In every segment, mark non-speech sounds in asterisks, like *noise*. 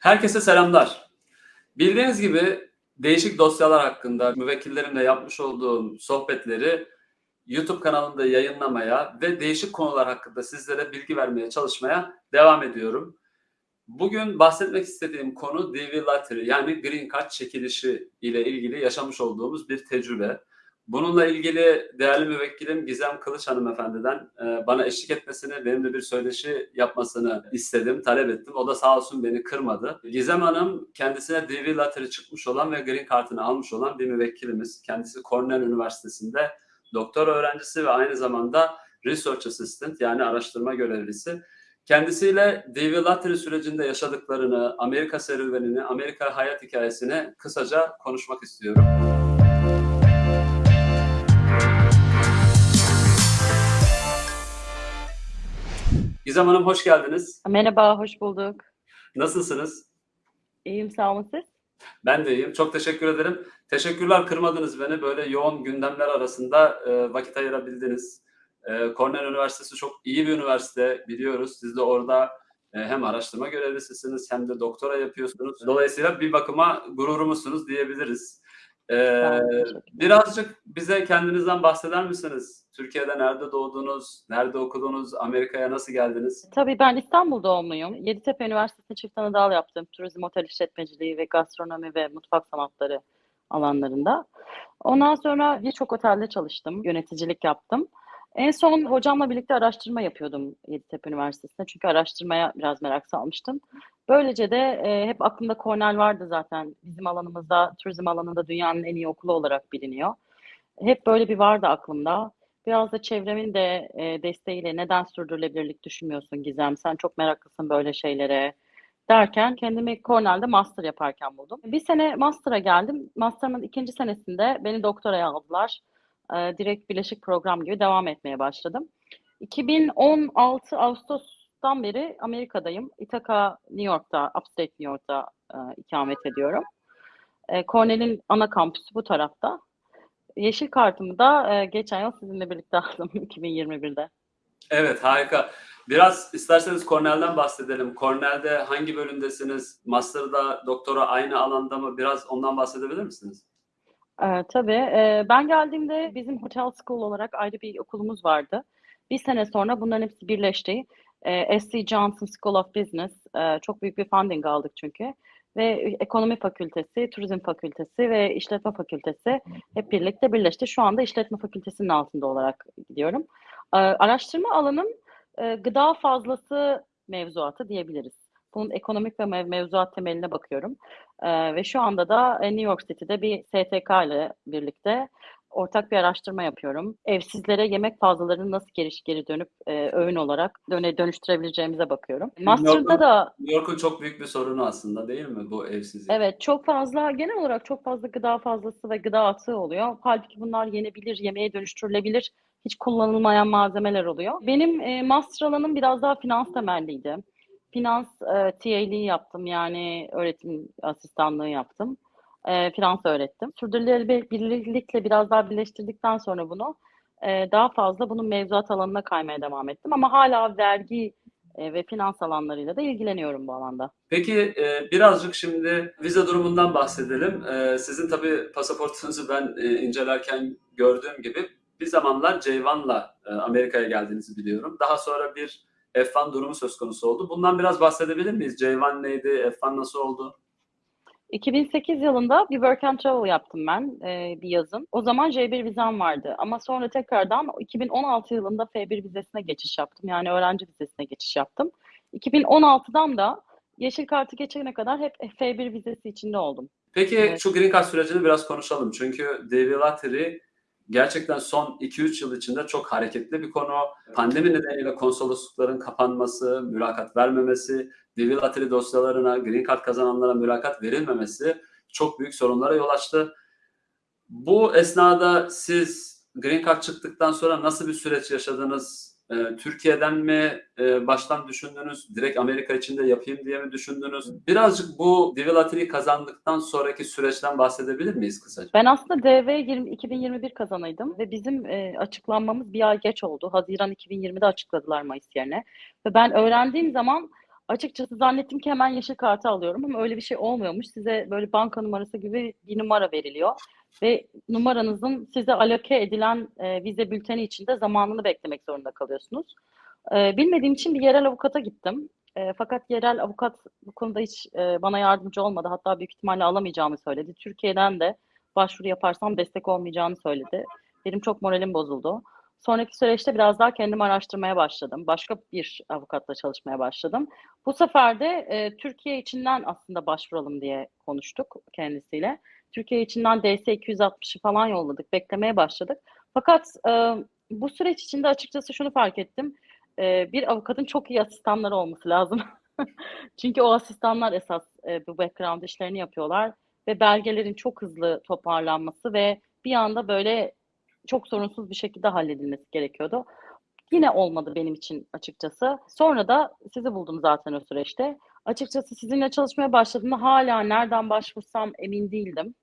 Herkese selamlar. Bildiğiniz gibi değişik dosyalar hakkında müvekkillerimle yapmış olduğum sohbetleri YouTube kanalımda yayınlamaya ve değişik konular hakkında sizlere bilgi vermeye çalışmaya devam ediyorum. Bugün bahsetmek istediğim konu DV Lottery yani Green Card çekilişi ile ilgili yaşamış olduğumuz bir tecrübe. Bununla ilgili değerli müvekkilim Gizem Kılıç hanımefendiden e, bana eşlik etmesini, benimle bir söyleşi yapmasını istedim, talep ettim. O da sağ olsun beni kırmadı. Gizem Hanım kendisine DV Lottery çıkmış olan ve Green Card'ını almış olan bir müvekkilimiz. Kendisi Cornell Üniversitesi'nde doktor öğrencisi ve aynı zamanda Research Assistant yani araştırma görevlisi. Kendisiyle DV Lottery sürecinde yaşadıklarını, Amerika serüvenini, Amerika hayat hikayesini kısaca konuşmak istiyorum. Gizem Hanım hoş geldiniz. Merhaba, hoş bulduk. Nasılsınız? İyiyim, sağ olun siz? Ben de iyiyim. Çok teşekkür ederim. Teşekkürler kırmadınız beni. Böyle yoğun gündemler arasında e, vakit ayırabildiniz. E, Cornell Üniversitesi çok iyi bir üniversite biliyoruz. Siz de orada e, hem araştırma görevlisisiniz hem de doktora yapıyorsunuz. Dolayısıyla bir bakıma gururumuzsunuz diyebiliriz. E, teşekkürler. birazcık bize kendinizden bahseder misiniz? Türkiye'de nerede doğdunuz? Nerede okudunuz? Amerika'ya nasıl geldiniz? Tabii ben İstanbul doğumluyum. Yeditepe Üniversitesi'nde çift anadal yaptım. Turizm, otel işletmeciliği ve gastronomi ve mutfak sanatları alanlarında. Ondan sonra birçok otelde çalıştım, yöneticilik yaptım. En son hocamla birlikte araştırma yapıyordum Yeditepe Üniversitesi'nde. Çünkü araştırmaya biraz merak salmıştım. Böylece de e, hep aklımda Cornell vardı zaten. Bizim alanımızda, turizm alanında dünyanın en iyi okulu olarak biliniyor. Hep böyle bir vardı aklımda. Biraz da çevremin de e, desteğiyle neden sürdürülebilirlik düşünmüyorsun Gizem? Sen çok meraklısın böyle şeylere derken kendimi Cornell'de master yaparken buldum. Bir sene master'a geldim. Master'ımın ikinci senesinde beni doktoraya aldılar. E, direkt birleşik program gibi devam etmeye başladım. 2016 Ağustos'tan beri Amerika'dayım. Ithaca, New York'ta, Upstate New York'ta e, ikamet ediyorum. E, Cornell'in ana kampüsü bu tarafta. Yeşil kartımı da e, geçen yıl sizinle birlikte *laughs* aldım 2021'de. Evet harika. Biraz isterseniz Cornell'den bahsedelim. Cornell'de hangi bölümdesiniz? Master'da, doktora aynı alanda mı? Biraz ondan bahsedebilir misiniz? Ee, tabii. Ee, ben geldiğimde bizim Hotel School olarak ayrı bir okulumuz vardı. Bir sene sonra bunların hepsi birleşti. Ee, SC Johnson School of Business e, çok büyük bir funding aldık çünkü. Ve Ekonomi Fakültesi, Turizm Fakültesi ve İşletme Fakültesi hep birlikte birleşti. Şu anda İşletme Fakültesi'nin altında olarak gidiyorum. Ee, araştırma alanım e, gıda fazlası mevzuatı diyebiliriz. Bunun ekonomik ve mev- mevzuat temeline bakıyorum. Ee, ve şu anda da e, New York City'de bir STK ile birlikte ortak bir araştırma yapıyorum. Evsizlere yemek fazlalarını nasıl geri, geri dönüp e, öğün olarak döne, dönüştürebileceğimize bakıyorum. Master'da da New York'un çok büyük bir sorunu aslında değil mi bu evsizlik? evet çok fazla genel olarak çok fazla gıda fazlası ve gıda atığı oluyor. Halbuki bunlar yenebilir, yemeğe dönüştürülebilir, hiç kullanılmayan malzemeler oluyor. Benim e, master alanım biraz daha finans temelliydi. Finans e, TA'liği yaptım yani öğretim asistanlığı yaptım. E, finans öğrettim. Sürdürülebilirlikle biraz daha birleştirdikten sonra bunu e, daha fazla bunun mevzuat alanına kaymaya devam ettim. Ama hala vergi e, ve finans alanlarıyla da ilgileniyorum bu alanda. Peki e, birazcık şimdi vize durumundan bahsedelim. E, sizin tabii pasaportunuzu ben e, incelerken gördüğüm gibi bir zamanlar Ceyvan'la e, Amerika'ya geldiğinizi biliyorum. Daha sonra bir F1 durumu söz konusu oldu. Bundan biraz bahsedebilir miyiz? Ceyvan neydi? F1 nasıl oldu? 2008 yılında bir work and travel yaptım ben e, bir yazın. O zaman J1 vizem vardı ama sonra tekrardan 2016 yılında F1 vizesine geçiş yaptım. Yani öğrenci vizesine geçiş yaptım. 2016'dan da yeşil kartı geçene kadar hep F1 vizesi içinde oldum. Peki Evet. şu Green Card sürecini biraz konuşalım. Çünkü DV Lottery gerçekten son 2-3 yıl içinde çok hareketli bir konu. Pandemi nedeniyle konsoloslukların kapanması, mülakat vermemesi, DV Lottery dosyalarına, Green Card kazananlara mülakat verilmemesi çok büyük sorunlara yol açtı. Bu esnada siz Green Card çıktıktan sonra nasıl bir süreç yaşadınız? Ee, Türkiye'den mi e, baştan düşündünüz? Direkt Amerika içinde yapayım diye mi düşündünüz? Birazcık bu Lottery'yi kazandıktan sonraki süreçten bahsedebilir miyiz kısaca? Ben aslında DV 20, 2021 kazanıydım ve bizim e, açıklanmamız bir ay geç oldu. Haziran 2020'de açıkladılar Mayıs yerine. Ve ben öğrendiğim zaman Açıkçası zannettim ki hemen yeşil kartı alıyorum ama öyle bir şey olmuyormuş. Size böyle banka numarası gibi bir numara veriliyor ve numaranızın size aloke edilen e, vize bülteni içinde zamanını beklemek zorunda kalıyorsunuz. E, bilmediğim için bir yerel avukata gittim. E, fakat yerel avukat bu konuda hiç e, bana yardımcı olmadı. Hatta büyük ihtimalle alamayacağımı söyledi. Türkiye'den de başvuru yaparsam destek olmayacağını söyledi. Benim çok moralim bozuldu. Sonraki süreçte biraz daha kendim araştırmaya başladım. Başka bir avukatla çalışmaya başladım. Bu sefer de e, Türkiye içinden aslında başvuralım diye konuştuk kendisiyle. Türkiye içinden DS 260'ı falan yolladık, beklemeye başladık. Fakat e, bu süreç içinde açıkçası şunu fark ettim. E, bir avukatın çok iyi asistanları olması lazım. *laughs* Çünkü o asistanlar esas e, bu background işlerini yapıyorlar ve belgelerin çok hızlı toparlanması ve bir anda böyle çok sorunsuz bir şekilde halledilmesi gerekiyordu. Yine olmadı benim için açıkçası. Sonra da sizi buldum zaten o süreçte. Açıkçası sizinle çalışmaya başladığımda hala nereden başvursam emin değildim.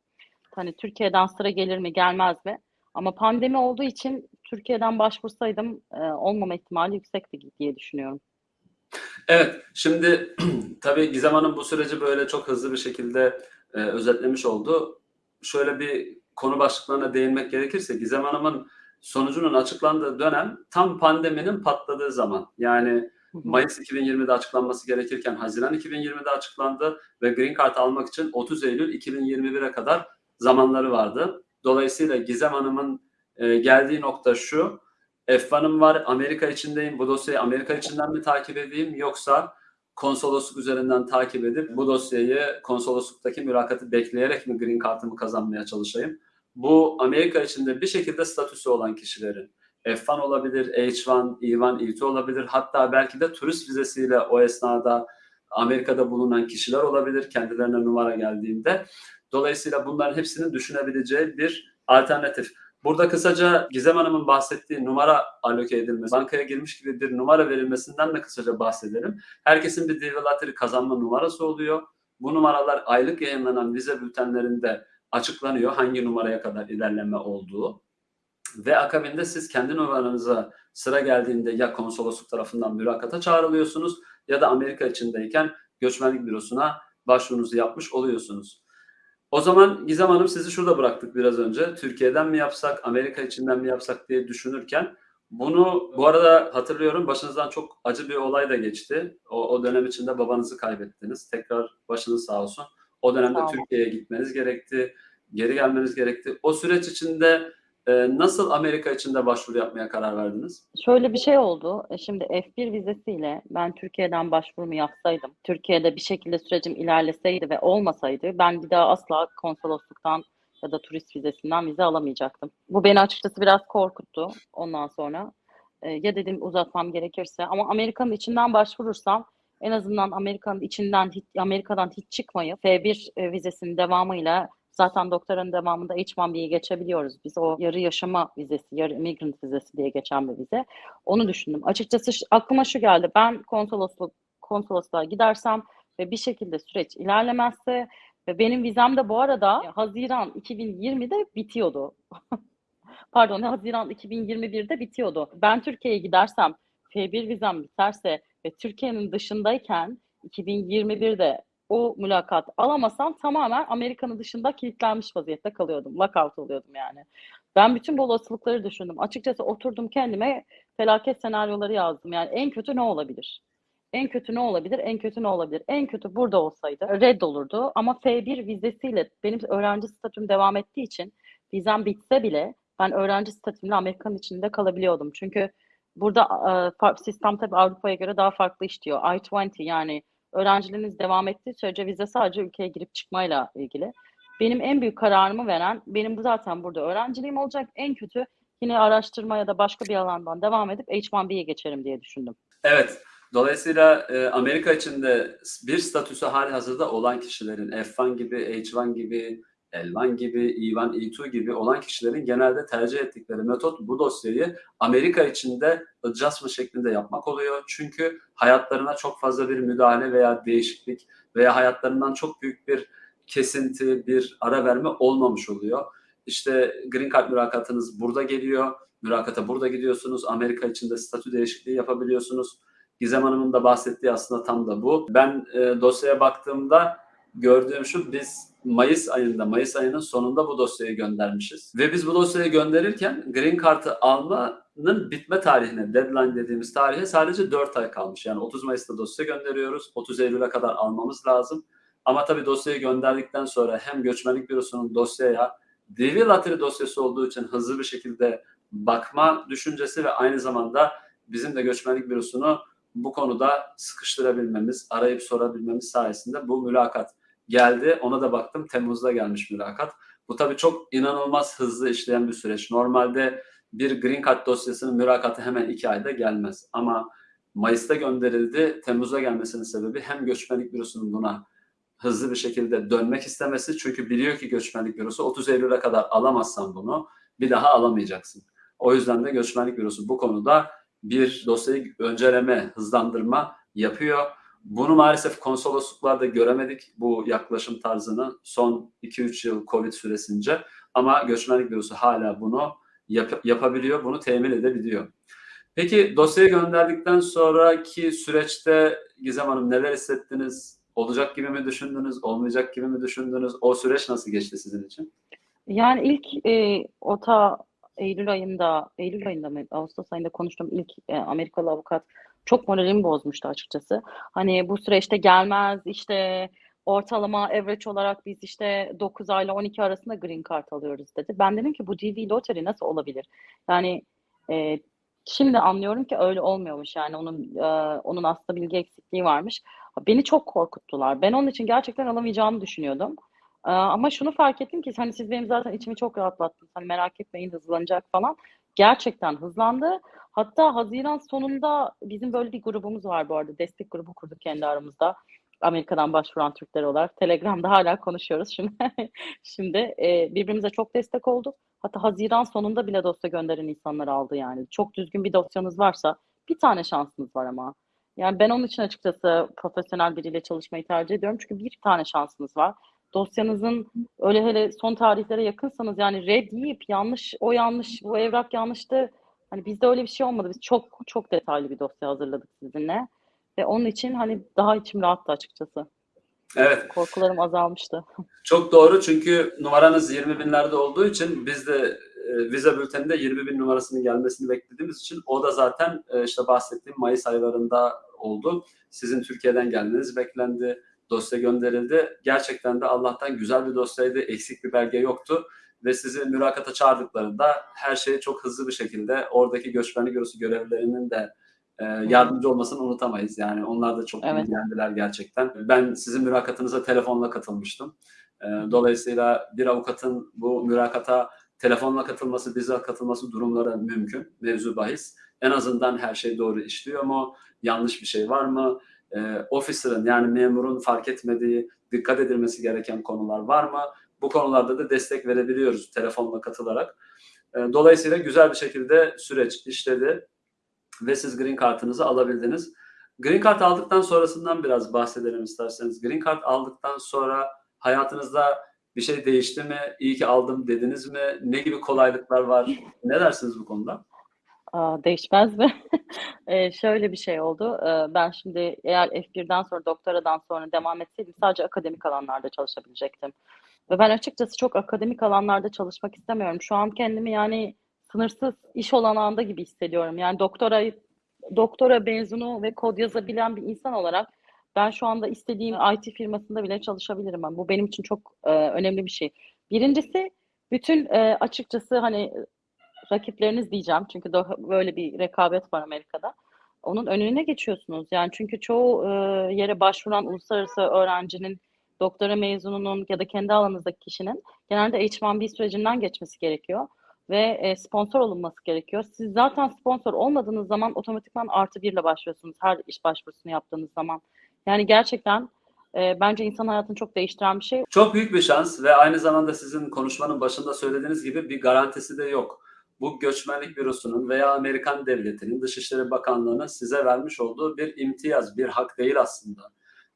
Hani Türkiye'den sıra gelir mi gelmez mi? Ama pandemi olduğu için Türkiye'den başvursaydım e, olmama ihtimali yüksekti diye düşünüyorum. Evet, şimdi *clears throat* tabii Gizem Hanım bu süreci böyle çok hızlı bir şekilde e, özetlemiş oldu. Şöyle bir konu başlıklarına değinmek gerekirse Gizem Hanım'ın sonucunun açıklandığı dönem tam pandeminin patladığı zaman. Yani Mayıs 2020'de açıklanması gerekirken Haziran 2020'de açıklandı ve Green Card almak için 30 Eylül 2021'e kadar zamanları vardı. Dolayısıyla Gizem Hanım'ın e, geldiği nokta şu. F1'ım var, Amerika içindeyim. Bu dosyayı Amerika içinden mi takip edeyim yoksa konsolosluk üzerinden takip edip bu dosyayı konsolosluktaki mülakatı bekleyerek mi Green Card'ımı kazanmaya çalışayım? Bu Amerika içinde bir şekilde statüsü olan kişilerin F1 olabilir, H1, E1, E2 olabilir. Hatta belki de turist vizesiyle o esnada Amerika'da bulunan kişiler olabilir kendilerine numara geldiğinde. Dolayısıyla bunların hepsinin düşünebileceği bir alternatif. Burada kısaca Gizem Hanım'ın bahsettiği numara aloke edilmesi, bankaya girmiş gibi bir numara verilmesinden de kısaca bahsedelim. Herkesin bir Divilateri kazanma numarası oluyor. Bu numaralar aylık yayınlanan vize bültenlerinde açıklanıyor hangi numaraya kadar ilerleme olduğu. Ve akabinde siz kendi numaranıza sıra geldiğinde ya konsolosluk tarafından mülakata çağrılıyorsunuz ya da Amerika içindeyken göçmenlik bürosuna başvurunuzu yapmış oluyorsunuz. O zaman Gizem Hanım sizi şurada bıraktık biraz önce. Türkiye'den mi yapsak, Amerika içinden mi yapsak diye düşünürken bunu bu arada hatırlıyorum başınızdan çok acı bir olay da geçti. O, o dönem içinde babanızı kaybettiniz. Tekrar başınız sağ olsun. O dönemde Türkiye'ye gitmeniz gerekti. Geri gelmeniz gerekti. O süreç içinde e, nasıl Amerika içinde başvuru yapmaya karar verdiniz? Şöyle bir şey oldu. E, şimdi F1 vizesiyle ben Türkiye'den başvurumu yapsaydım, Türkiye'de bir şekilde sürecim ilerleseydi ve olmasaydı ben bir daha asla konsolosluktan ya da turist vizesinden vize alamayacaktım. Bu beni açıkçası biraz korkuttu ondan sonra. E, ya dedim uzatmam gerekirse ama Amerika'nın içinden başvurursam en azından Amerika'nın içinden Amerika'dan hiç çıkmayıp F1 e, vizesinin devamıyla Zaten doktoranın devamında H1B'ye geçebiliyoruz. Biz o yarı yaşama vizesi, yarı immigrant vizesi diye geçen bir vize. Onu düşündüm. Açıkçası aklıma şu geldi. Ben konsolosluk konsolosluğa gidersem ve bir şekilde süreç ilerlemezse ve benim vizem de bu arada Haziran 2020'de bitiyordu. *laughs* Pardon, Haziran 2021'de bitiyordu. Ben Türkiye'ye gidersem F1 vizem biterse ve Türkiye'nin dışındayken 2021'de o mülakat alamasam tamamen Amerika'nın dışında kilitlenmiş vaziyette kalıyordum. Lockout oluyordum yani. Ben bütün bu olasılıkları düşündüm. Açıkçası oturdum kendime felaket senaryoları yazdım. Yani en kötü ne olabilir? En kötü ne olabilir? En kötü ne olabilir? En kötü burada olsaydı red olurdu. Ama F1 vizesiyle benim öğrenci statüm devam ettiği için vizem bitse bile ben öğrenci statümle Amerika'nın içinde kalabiliyordum. Çünkü burada e, sistem tabii Avrupa'ya göre daha farklı işliyor. I-20 yani öğrenciliğiniz devam ettiği sürece vize sadece ülkeye girip çıkmayla ilgili. Benim en büyük kararımı veren, benim bu zaten burada öğrenciliğim olacak. En kötü yine araştırma ya da başka bir alandan devam edip H1B'ye geçerim diye düşündüm. Evet. Dolayısıyla e, Amerika içinde bir statüsü hali hazırda olan kişilerin F1 gibi, H1 gibi, L1 gibi, E1, E2 gibi olan kişilerin genelde tercih ettikleri metot bu dosyayı Amerika içinde adjustment şeklinde yapmak oluyor. Çünkü hayatlarına çok fazla bir müdahale veya değişiklik veya hayatlarından çok büyük bir kesinti, bir ara verme olmamış oluyor. İşte Green Card mülakatınız burada geliyor. Mülakata burada gidiyorsunuz. Amerika içinde statü değişikliği yapabiliyorsunuz. Gizem Hanım'ın da bahsettiği aslında tam da bu. Ben e, dosyaya baktığımda gördüğüm şu biz Mayıs ayında, Mayıs ayının sonunda bu dosyayı göndermişiz. Ve biz bu dosyayı gönderirken Green Card'ı almanın bitme tarihine, deadline dediğimiz tarihe sadece 4 ay kalmış. Yani 30 Mayıs'ta dosya gönderiyoruz. 30 Eylül'e kadar almamız lazım. Ama tabii dosyayı gönderdikten sonra hem göçmenlik bürosunun dosyaya DV Lottery dosyası olduğu için hızlı bir şekilde bakma düşüncesi ve aynı zamanda bizim de göçmenlik bürosunu bu konuda sıkıştırabilmemiz, arayıp sorabilmemiz sayesinde bu mülakat geldi. Ona da baktım. Temmuz'da gelmiş mülakat. Bu tabii çok inanılmaz hızlı işleyen bir süreç. Normalde bir Green Card dosyasının mülakatı hemen iki ayda gelmez. Ama Mayıs'ta gönderildi. Temmuz'da gelmesinin sebebi hem göçmenlik bürosunun buna hızlı bir şekilde dönmek istemesi. Çünkü biliyor ki göçmenlik bürosu 30 Eylül'e kadar alamazsan bunu bir daha alamayacaksın. O yüzden de göçmenlik bürosu bu konuda bir dosyayı önceleme, hızlandırma yapıyor. Bunu maalesef konsolosluklarda göremedik bu yaklaşım tarzını son 2-3 yıl Covid süresince. Ama göçmenlik bürosu hala bunu yap- yapabiliyor, bunu temin edebiliyor. Peki dosyayı gönderdikten sonraki süreçte Gizem Hanım neler hissettiniz? Olacak gibi mi düşündünüz, olmayacak gibi mi düşündünüz? O süreç nasıl geçti sizin için? Yani ilk e, OTA Eylül ayında, Eylül ayında mı, Ağustos ayında konuştuğum ilk e, Amerikalı avukat çok moralimi bozmuştu açıkçası. Hani bu süreçte gelmez işte ortalama average olarak biz işte 9 ayla 12 arasında green card alıyoruz dedi. Ben dedim ki bu DV lottery nasıl olabilir? Yani e, şimdi anlıyorum ki öyle olmuyormuş yani onun e, onun aslında bilgi eksikliği varmış. Beni çok korkuttular. Ben onun için gerçekten alamayacağımı düşünüyordum. Ee, ama şunu fark ettim ki hani siz benim zaten içimi çok rahatlattınız. Hani merak etmeyin hızlanacak falan. Gerçekten hızlandı. Hatta Haziran sonunda bizim böyle bir grubumuz var bu arada. Destek grubu kurduk kendi aramızda. Amerika'dan başvuran Türkler olarak. Telegram'da hala konuşuyoruz şimdi. *laughs* Şimdi e, birbirimize çok destek olduk. Hatta Haziran sonunda bile dosya gönderen insanlar aldı yani. Çok düzgün bir dosyanız varsa bir tane şansınız var ama. Yani ben onun için açıkçası profesyonel biriyle çalışmayı tercih ediyorum. Çünkü bir tane şansınız var dosyanızın öyle hele son tarihlere yakınsanız yani red deyip yanlış o yanlış bu evrak yanlıştı. Hani bizde öyle bir şey olmadı. Biz çok çok detaylı bir dosya hazırladık sizinle. Ve onun için hani daha içim rahattı açıkçası. Evet. Korkularım azalmıştı. Çok doğru çünkü numaranız 20 binlerde olduğu için biz de e, vize bülteninde 20 bin numarasının gelmesini beklediğimiz için o da zaten e, işte bahsettiğim Mayıs aylarında oldu. Sizin Türkiye'den gelmeniz beklendi. Dosya gönderildi. Gerçekten de Allah'tan güzel bir dosyaydı. Eksik bir belge yoktu. Ve sizi mülakata çağırdıklarında her şey çok hızlı bir şekilde oradaki göçmenlik bürosu görevlilerinin de e, yardımcı olmasını unutamayız. Yani onlar da çok Evet. ilgilendiler gerçekten. Ben sizin mülakatınıza telefonla katılmıştım. E, dolayısıyla bir avukatın bu mülakata telefonla katılması, bizzat katılması durumları mümkün. Mevzu bahis. En azından her şey doğru işliyor mu? Yanlış bir şey var mı? E, officer'ın yani memurun fark etmediği, dikkat edilmesi gereken konular var mı? Bu konularda da destek verebiliyoruz telefonla katılarak. E, dolayısıyla güzel bir şekilde süreç işledi ve siz green kartınızı alabildiniz. Green Card aldıktan sonrasından biraz bahsedelim isterseniz. Green Card aldıktan sonra hayatınızda bir şey değişti mi? İyi ki aldım dediniz mi? Ne gibi kolaylıklar var? Ne dersiniz bu konuda? Aa, değişmez mi? *laughs* Ee, şöyle bir şey oldu. Ee, ben şimdi eğer F1'den sonra doktoradan sonra devam etseydim sadece akademik alanlarda çalışabilecektim. Ve ben açıkçası çok akademik alanlarda çalışmak istemiyorum. Şu an kendimi yani sınırsız iş olanağında gibi hissediyorum. Yani doktora doktora mezunu ve kod yazabilen bir insan olarak ben şu anda istediğim IT firmasında bile çalışabilirim. Ben. Bu benim için çok e, önemli bir şey. Birincisi bütün e, açıkçası hani rakipleriniz diyeceğim. Çünkü böyle bir rekabet var Amerika'da. Onun önüne geçiyorsunuz. Yani çünkü çoğu e, yere başvuran uluslararası öğrencinin, doktora mezununun ya da kendi alanınızdaki kişinin genelde H1B sürecinden geçmesi gerekiyor ve e, sponsor olunması gerekiyor. Siz zaten sponsor olmadığınız zaman otomatikman artı birle başlıyorsunuz her iş başvurusunu yaptığınız zaman. Yani gerçekten e, bence insan hayatını çok değiştiren bir şey. Çok büyük bir şans ve aynı zamanda sizin konuşmanın başında söylediğiniz gibi bir garantisi de yok. Bu göçmenlik bürosunun veya Amerikan devletinin Dışişleri Bakanlığı'nın size vermiş olduğu bir imtiyaz, bir hak değil aslında.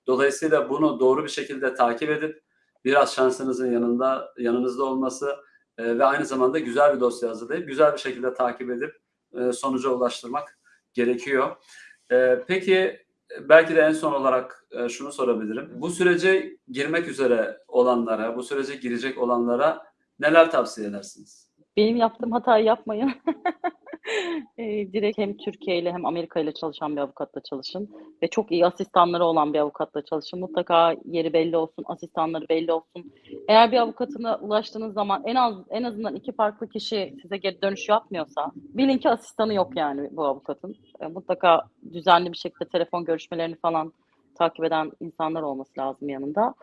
Dolayısıyla bunu doğru bir şekilde takip edip biraz şansınızın yanında yanınızda olması e, ve aynı zamanda güzel bir dosya hazırlayıp güzel bir şekilde takip edip e, sonuca ulaştırmak gerekiyor. Ee, peki belki de en son olarak e, şunu sorabilirim. Bu sürece girmek üzere olanlara, bu sürece girecek olanlara neler tavsiye edersiniz? Benim yaptığım hatayı yapmayın. Eee, *laughs* direkt hem Türkiye ile hem Amerika ile çalışan bir avukatla çalışın ve çok iyi asistanları olan bir avukatla çalışın. Mutlaka yeri belli olsun, asistanları belli olsun. Eğer bir avukatına ulaştığınız zaman en az en azından iki farklı kişi size geri dönüş yapmıyorsa bilin ki asistanı yok yani bu avukatın. E, mutlaka düzenli bir şekilde telefon görüşmelerini falan takip eden insanlar olması lazım yanında.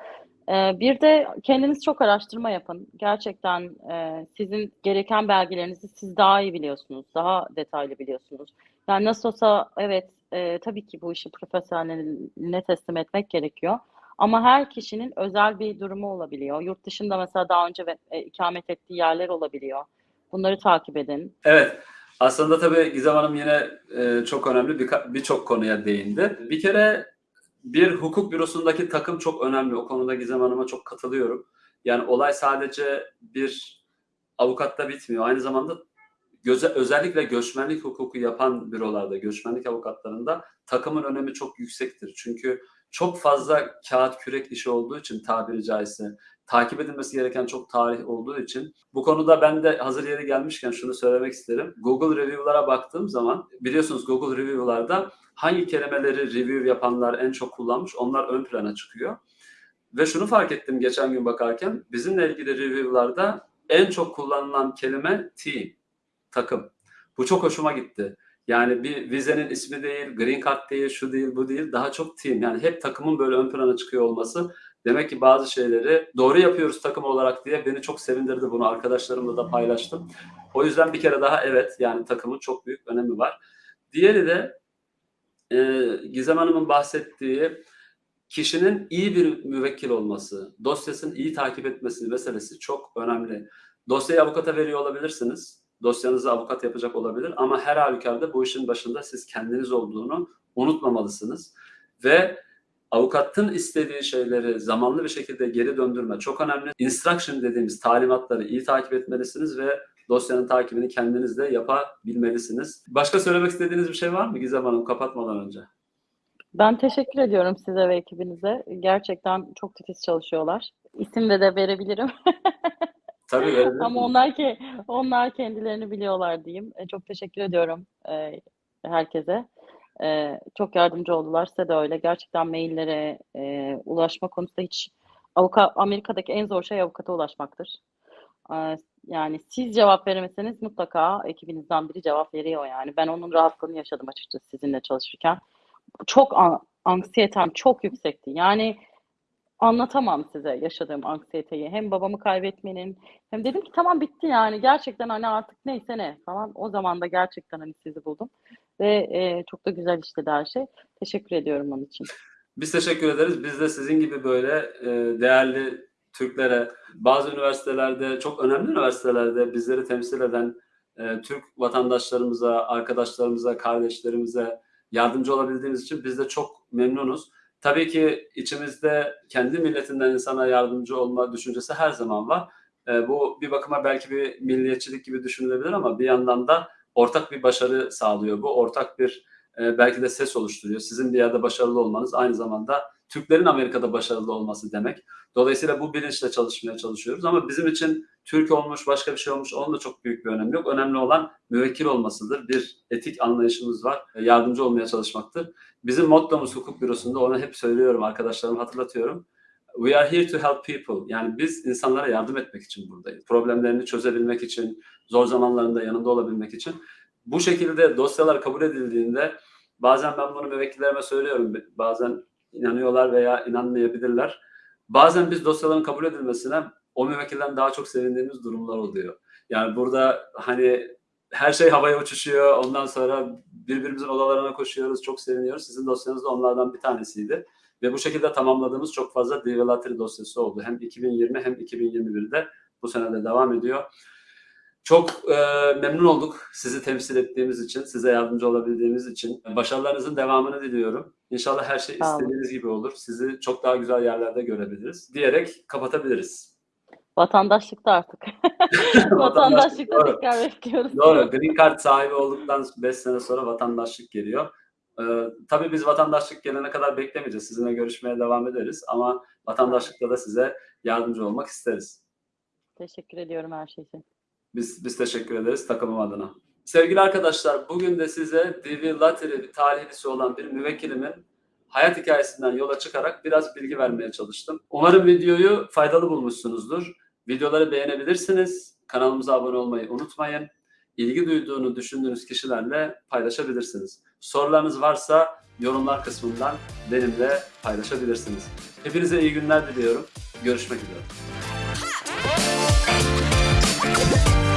Ee, bir de kendiniz çok araştırma yapın. Gerçekten e, sizin gereken belgelerinizi siz daha iyi biliyorsunuz, daha detaylı biliyorsunuz. Yani nasıl olsa evet, e, tabii ki bu işi profesyoneline teslim etmek gerekiyor. Ama her kişinin özel bir durumu olabiliyor. Yurt dışında mesela daha önce e, ikamet ettiği yerler olabiliyor. Bunları takip edin. Evet, aslında tabii Gizem Hanım yine çok önemli birçok konuya değindi. Bir kere bir hukuk bürosundaki takım çok önemli. O konuda Gizem Hanım'a çok katılıyorum. Yani olay sadece bir avukatta bitmiyor. Aynı zamanda göze, özellikle göçmenlik hukuku yapan bürolarda, göçmenlik avukatlarında takımın önemi çok yüksektir. Çünkü çok fazla kağıt kürek işi olduğu için tabiri caizse takip edilmesi gereken çok tarih olduğu için bu konuda ben de hazır yeri gelmişken şunu söylemek isterim. Google Review'lara baktığım zaman biliyorsunuz Google Review'larda hangi kelimeleri review yapanlar en çok kullanmış onlar ön plana çıkıyor. Ve şunu fark ettim geçen gün bakarken bizimle ilgili review'larda en çok kullanılan kelime team, takım. Bu çok hoşuma gitti. Yani bir vizenin ismi değil, green card değil, şu değil, bu değil. Daha çok team. Yani hep takımın böyle ön plana çıkıyor olması demek ki bazı şeyleri doğru yapıyoruz takım olarak diye beni çok sevindirdi bunu. Arkadaşlarımla da paylaştım. O yüzden bir kere daha evet yani takımın çok büyük önemi var. Diğeri de e, Gizem Hanım'ın bahsettiği kişinin iyi bir müvekkil olması, dosyasını iyi takip etmesi meselesi çok önemli. Dosyayı avukata veriyor olabilirsiniz. Dosyanızı avukat yapacak olabilir ama her halükarda bu işin başında siz kendiniz olduğunu unutmamalısınız. Ve avukatın istediği şeyleri zamanlı bir şekilde geri döndürme çok önemli. Instruction dediğimiz talimatları iyi takip etmelisiniz ve dosyanın takibini kendiniz de yapabilmelisiniz. Başka söylemek istediğiniz bir şey var mı Gizem Hanım kapatmadan önce? Ben teşekkür ediyorum size ve ekibinize. Gerçekten çok titiz çalışıyorlar. İsim de de verebilirim. *laughs* Tabii verebilirim. Ama onlar ki onlar kendilerini biliyorlar diyeyim. E, çok teşekkür ediyorum e, herkese. E, çok yardımcı oldular. Size de öyle. Gerçekten maillere e, ulaşma konusunda hiç avukat Amerika'daki en zor şey avukata ulaşmaktır. E, yani siz cevap veremeseniz mutlaka ekibinizden biri cevap veriyor yani. Ben onun rahatlığını yaşadım açıkçası sizinle çalışırken. Çok an- anksiyetem çok yüksekti. Yani anlatamam size yaşadığım anksiyeteyi. Hem babamı kaybetmenin hem dedim ki tamam bitti yani gerçekten hani artık neyse ne falan. O zaman da gerçekten hani sizi buldum ve e, çok da güzel işledi her şey. Teşekkür ediyorum onun için. Biz teşekkür ederiz. Biz de sizin gibi böyle e, değerli Türklere, bazı üniversitelerde, çok önemli üniversitelerde bizleri temsil eden e, Türk vatandaşlarımıza, arkadaşlarımıza, kardeşlerimize yardımcı olabildiğimiz için biz de çok memnunuz. Tabii ki içimizde kendi milletinden insana yardımcı olma düşüncesi her zaman var. E, bu bir bakıma belki bir milliyetçilik gibi düşünülebilir ama bir yandan da ortak bir başarı sağlıyor. Bu ortak bir e, belki de ses oluşturuyor. Sizin bir yerde başarılı olmanız aynı zamanda Türklerin Amerika'da başarılı olması demek. Dolayısıyla bu bilinçle çalışmaya çalışıyoruz ama bizim için Türk olmuş, başka bir şey olmuş onun da çok büyük bir önemi yok. Önemli olan müvekkil olmasıdır. Bir etik anlayışımız var. E, Yardımcı olmaya çalışmaktır. Bizim mottomuz hukuk bürosunda onu hep söylüyorum, arkadaşlarıma hatırlatıyorum. We are here to help people. Yani biz insanlara yardım etmek için buradayız. Problemlerini çözebilmek için, zor zamanlarında yanında olabilmek için. Bu şekilde dosyalar kabul edildiğinde bazen ben bunu müvekkillerime söylüyorum. Bazen inanıyorlar veya inanmayabilirler. Bazen biz dosyaların kabul edilmesine o müvekkilden daha çok sevindiğimiz durumlar oluyor. Yani burada hani her şey havaya uçuşuyor. Ondan sonra birbirimizin odalarına koşuyoruz. Çok seviniyoruz. Sizin dosyanız da onlardan bir tanesiydi. Ve bu şekilde tamamladığımız çok fazla Divelatri dosyası oldu. Hem 2020 hem 2021'de bu sene de devam ediyor. Çok e, memnun olduk sizi temsil ettiğimiz için, size yardımcı olabildiğimiz için. Başarılarınızın devamını diliyorum. İnşallah her şey istediğiniz gibi olur. Sizi çok daha güzel yerlerde görebiliriz diyerek kapatabiliriz. Vatandaşlıkta artık. *laughs* Vatandaşlıkta tekrar bekliyoruz. Doğru. Green Card sahibi olduktan 5 sene sonra vatandaşlık geliyor. Ee, tabii biz vatandaşlık gelene kadar beklemeyeceğiz. Sizinle görüşmeye devam ederiz ama vatandaşlıkta da size yardımcı olmak isteriz. Teşekkür ediyorum her şey için. Biz, biz teşekkür ederiz takımım adına. Sevgili arkadaşlar bugün de size DV Lottery talihlisi olan bir müvekkilimin hayat hikayesinden yola çıkarak biraz bilgi vermeye çalıştım. Umarım videoyu faydalı bulmuşsunuzdur. Videoları beğenebilirsiniz. Kanalımıza abone olmayı unutmayın. İlgi duyduğunu düşündüğünüz kişilerle paylaşabilirsiniz. Sorularınız varsa yorumlar kısmından benimle paylaşabilirsiniz. Hepinize iyi günler diliyorum. Görüşmek üzere. Bye.